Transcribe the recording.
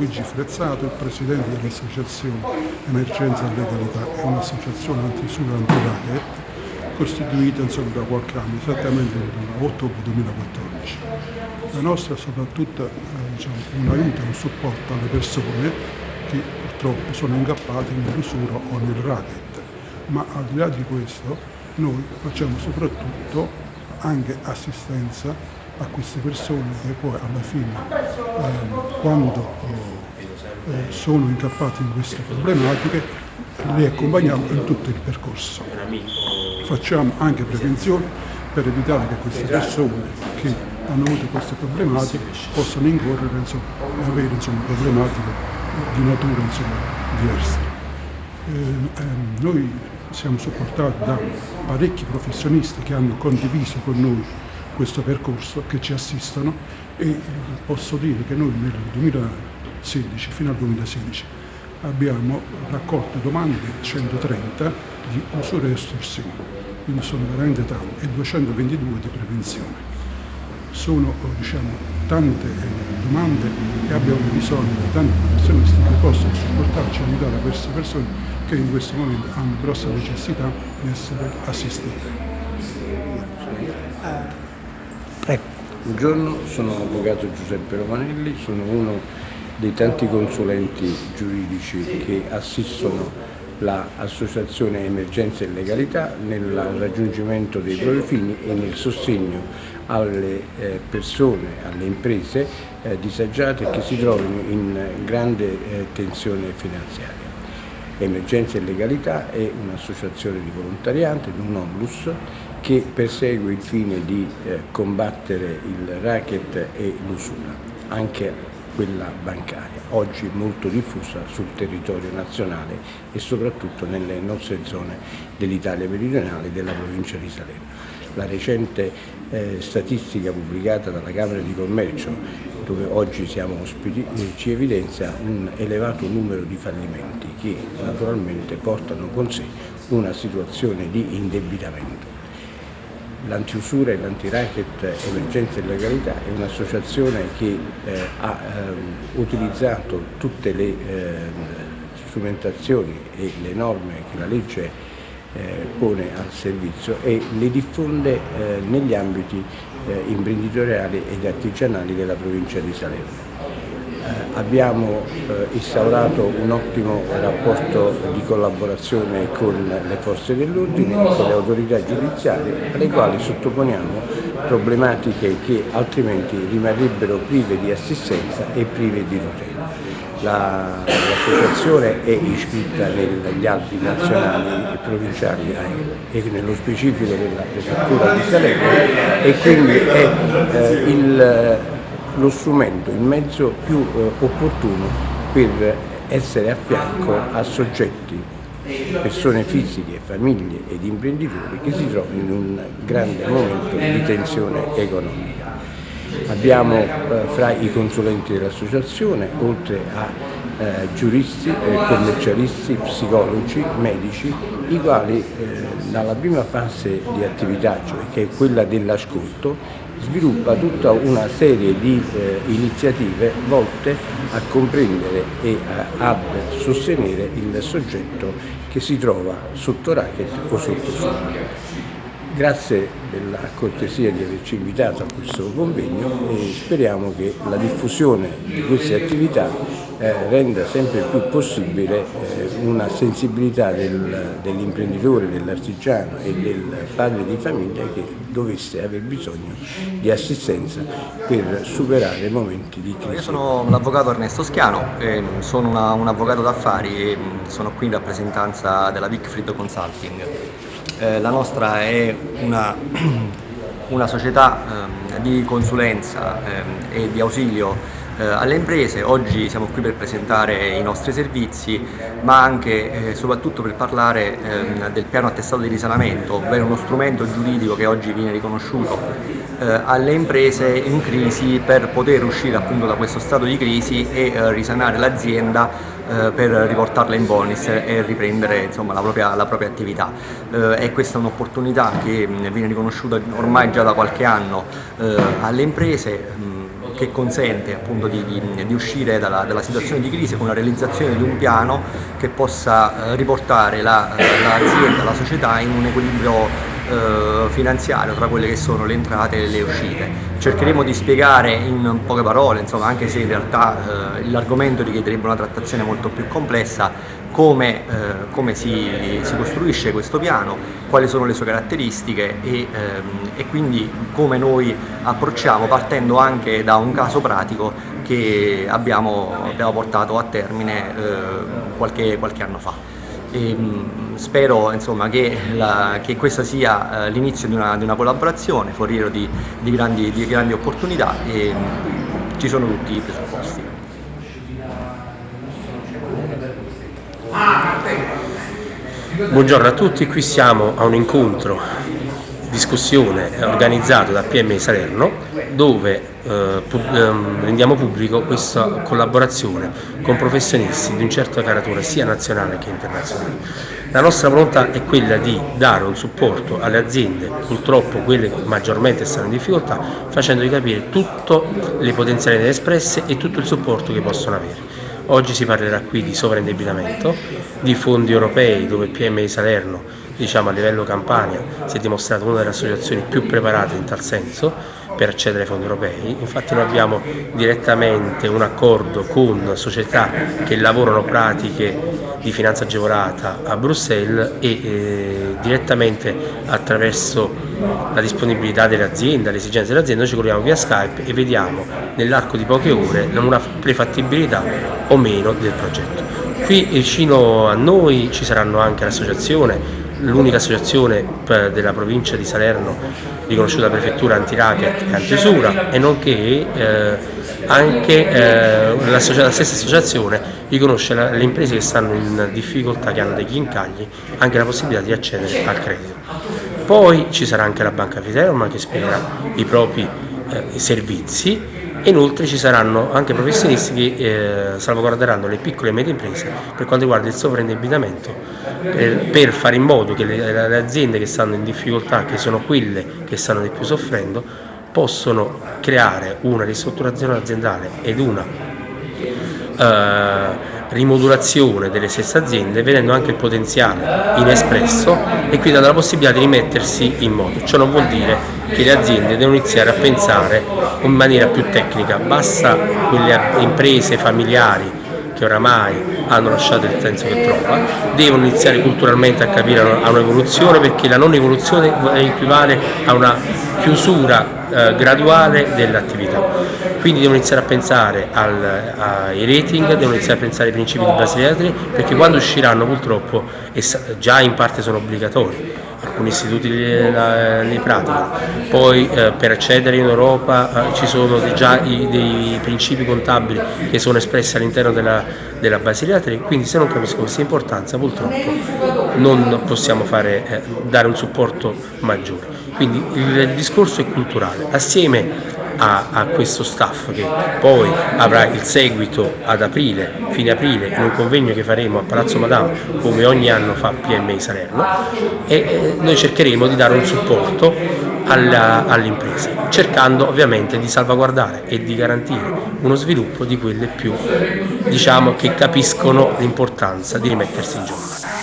Luigi Frezzato, il presidente dell'associazione Emergenza e Legalità, è un'associazione antisura anti-racket costituita insomma, da qualche anno, esattamente il 8 ottobre 2014. La nostra è soprattutto eh, diciamo, un aiuto e un supporto alle persone che purtroppo sono incappate nell'usura o nel racket, ma al di là di questo noi facciamo soprattutto anche assistenza a queste persone che poi alla fine eh, quando eh, sono incappati in queste problematiche li accompagniamo in tutto il percorso. Facciamo anche prevenzione per evitare che queste persone che hanno avuto queste problematiche possano incorrere e avere insomma, problematiche di natura insomma, diversa. Eh, ehm, noi siamo supportati da parecchi professionisti che hanno condiviso con noi questo percorso, che ci assistono e posso dire che noi nel 2016 fino al 2016 abbiamo raccolto domande 130 di usura e estorsione, quindi sono veramente tante, e 222 di prevenzione. Sono diciamo, tante eh, domande e abbiamo bisogno di tanti professionisti che possano supportarci e aiutare queste persone che in questo momento hanno grossa necessità di essere assistite. Buongiorno, sono l'avvocato Giuseppe Romanelli, sono uno dei tanti consulenti giuridici che assistono l'associazione Emergenza e Legalità nel raggiungimento dei propri fini e nel sostegno alle eh, persone, alle imprese eh, disagiate che si trovano in grande eh, tensione finanziaria. Emergenza e Legalità è un'associazione di volontariato, un onlus, che persegue il fine di combattere il racket e l'usura, anche quella bancaria, oggi molto diffusa sul territorio nazionale e soprattutto nelle nostre zone dell'Italia meridionale e della provincia di Salerno. La recente eh, statistica pubblicata dalla Camera di Commercio, dove oggi siamo ospiti, eh, ci evidenzia un elevato numero di fallimenti che naturalmente portano con sé una situazione di indebitamento. L'antiusura e l'antiracket Emergenza e Legalità è un'associazione che eh, ha eh, utilizzato tutte le eh, strumentazioni e le norme che la legge eh, pone al servizio e le diffonde eh, negli ambiti eh, imprenditoriali ed artigianali della provincia di Salerno. Abbiamo eh, instaurato un ottimo rapporto di collaborazione con le forze dell'ordine, con le autorità giudiziarie, alle quali sottoponiamo problematiche che altrimenti rimarrebbero prive di assistenza e prive di tutela. L'associazione la, è iscritta negli albi nazionali e provinciali eh, e nello specifico della prefettura di Salerno e quindi è eh, il lo strumento, il mezzo più eh, opportuno per essere a fianco a soggetti, persone fisiche, famiglie ed imprenditori che si trovano in un grande momento di tensione economica. Abbiamo eh, fra i consulenti dell'associazione, oltre a eh, giuristi, eh, commercialisti, psicologi, medici, i quali eh, dalla prima fase di attività, cioè che è quella dell'ascolto, sviluppa tutta una serie di eh, iniziative volte a comprendere e a, a, sostenere il soggetto che si trova sotto racket o sotto sopra. Grazie della cortesia di averci invitato a questo convegno e speriamo che la diffusione di queste attività eh, renda sempre più possibile eh, una sensibilità del, dell'imprenditore, dell'artigiano e del padre di famiglia che dovesse aver bisogno di assistenza per superare momenti di crisi. Io sono l'avvocato Ernesto Schiano, eh, sono una, un avvocato d'affari e sono qui in rappresentanza della Wickfried Consulting. Eh, la nostra è una, una società eh, di consulenza eh, e di ausilio alle imprese, oggi siamo qui per presentare i nostri servizi ma anche e soprattutto per parlare ehm, del piano attestato di risanamento, ovvero uno strumento giuridico che oggi viene riconosciuto eh, alle imprese in crisi per poter uscire appunto da questo stato di crisi e eh, risanare l'azienda eh, per riportarla in bonus e riprendere insomma, la, propria, la, propria, attività. Eh, e questa è un'opportunità che viene riconosciuta ormai già da qualche anno eh, alle imprese che consente appunto di, di, di uscire dalla, dalla, situazione di crisi con la realizzazione di un piano che possa eh, riportare l'azienda, la, la società in un equilibrio eh, finanziario tra quelle che sono le entrate e le uscite. Cercheremo di spiegare in poche parole, insomma, anche se in realtà eh, l'argomento richiederebbe una trattazione molto più complessa, come, eh, come si, si, costruisce questo piano, quali sono le sue caratteristiche e, ehm, e, quindi come noi approcciamo partendo anche da un caso pratico che abbiamo, abbiamo portato a termine eh, qualche, qualche anno fa. E, mh, spero insomma, che, la, che, questa sia eh, l'inizio di, di una, collaborazione, foriero di, di, grandi, di grandi, opportunità e mh, ci sono tutti i presupposti. Buongiorno a tutti, qui siamo a un incontro, discussione organizzato da PMI Salerno dove eh, pub ehm, rendiamo pubblico questa collaborazione con professionisti di un certo caratura sia nazionale che internazionale. La nostra volontà è quella di dare un supporto alle aziende, purtroppo quelle che maggiormente stanno in difficoltà, facendogli capire tutte le potenzialità espresse e tutto il supporto che possono avere. Oggi si parlerà qui di sovraindebitamento, di fondi europei dove PMI Salerno diciamo, a livello Campania si è dimostrata una delle associazioni più preparate in tal senso per accedere ai fondi europei, infatti noi abbiamo direttamente un accordo con società che lavorano pratiche di finanza agevolata a Bruxelles e eh, direttamente attraverso la disponibilità delle aziende, le esigenze delle aziende, noi ci colleghiamo via Skype e vediamo nell'arco di poche ore una prefattibilità o meno del progetto. Qui vicino a noi ci saranno anche l'associazione l'unica associazione della provincia di Salerno riconosciuta da prefettura anti-racket e anti-usura e nonché eh, anche eh, la, la, stessa associazione riconosce la, le imprese che stanno in difficoltà, che hanno degli incagli, anche la possibilità di accedere al credito. Poi ci sarà anche la Banca Fiterma che spiegherà i propri eh, servizi. Inoltre ci saranno anche professionisti che eh, salvaguarderanno le piccole e medie imprese per quanto riguarda il sovraindebitamento per, per, fare in modo che le, le, aziende che stanno in difficoltà, che sono quelle che stanno di più soffrendo, possono creare una ristrutturazione aziendale ed una eh, rimodulazione delle stesse aziende vedendo anche il potenziale inespresso e quindi dando la possibilità di rimettersi in moto. Ciò non vuol dire che le aziende devono iniziare a pensare in maniera più tecnica, basta quelle imprese familiari che oramai hanno lasciato il senso che trova, devono iniziare culturalmente a capire a un'evoluzione perché la non evoluzione equivale a una chiusura eh, graduale dell'attività. Quindi devono iniziare a pensare al, ai rating, devono iniziare a pensare ai principi di Basileatri perché quando usciranno purtroppo, e già in parte sono obbligatori, alcuni istituti li, la, li praticano, poi eh, per accedere in Europa eh, ci sono già i, dei principi contabili che sono espressi all'interno della, della Basileatri, quindi se non capisco questa importanza purtroppo non possiamo fare, eh, dare un supporto maggiore. Quindi il discorso è culturale, assieme a, a, questo staff che poi avrà il seguito ad aprile, fine aprile, in un convegno che faremo a Palazzo Madama, come ogni anno fa PMI Salerno, e eh, noi cercheremo di dare un supporto alle imprese, cercando ovviamente di salvaguardare e di garantire uno sviluppo di quelle più, diciamo, che capiscono l'importanza di rimettersi in gioco.